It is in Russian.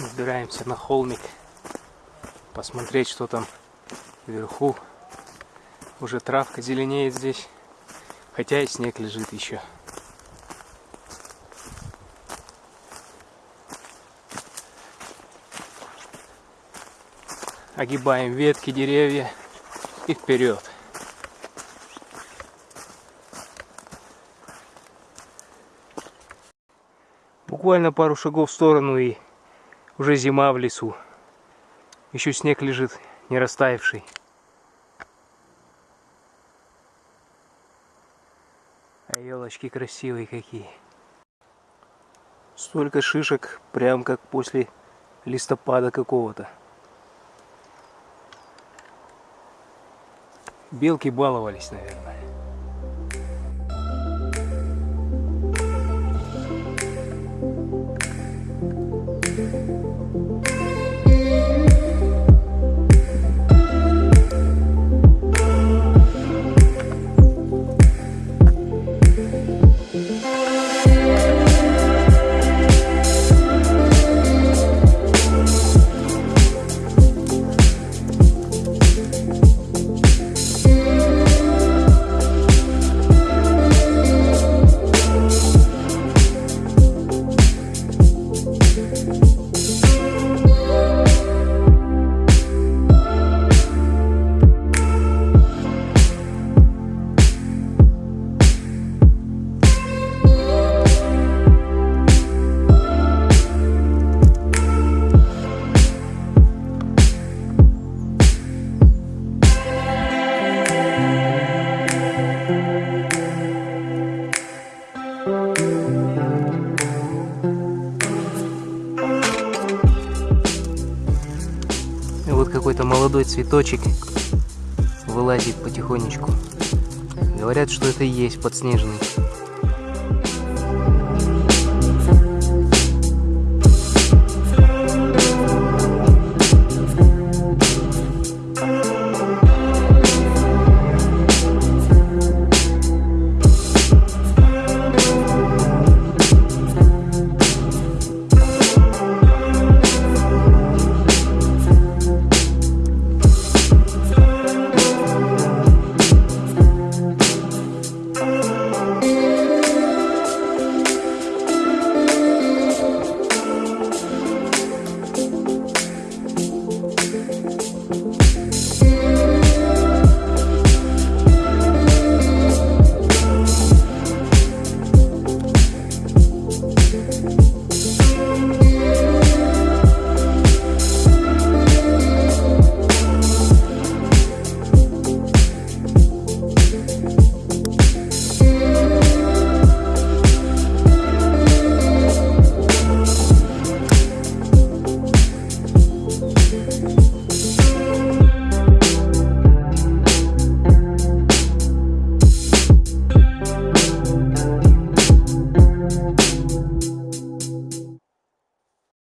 Забираемся на холмик. Посмотреть, что там вверху. Уже травка зеленеет здесь. Хотя и снег лежит еще. Огибаем ветки, деревья и вперед. Буквально пару шагов в сторону и уже зима в лесу. Еще снег лежит, не растаявший. А елочки красивые какие. Столько шишек, прям как после листопада какого-то. Белки баловались, наверное. И вот какой-то молодой цветочек вылазит потихонечку. Говорят, что это и есть подснежный.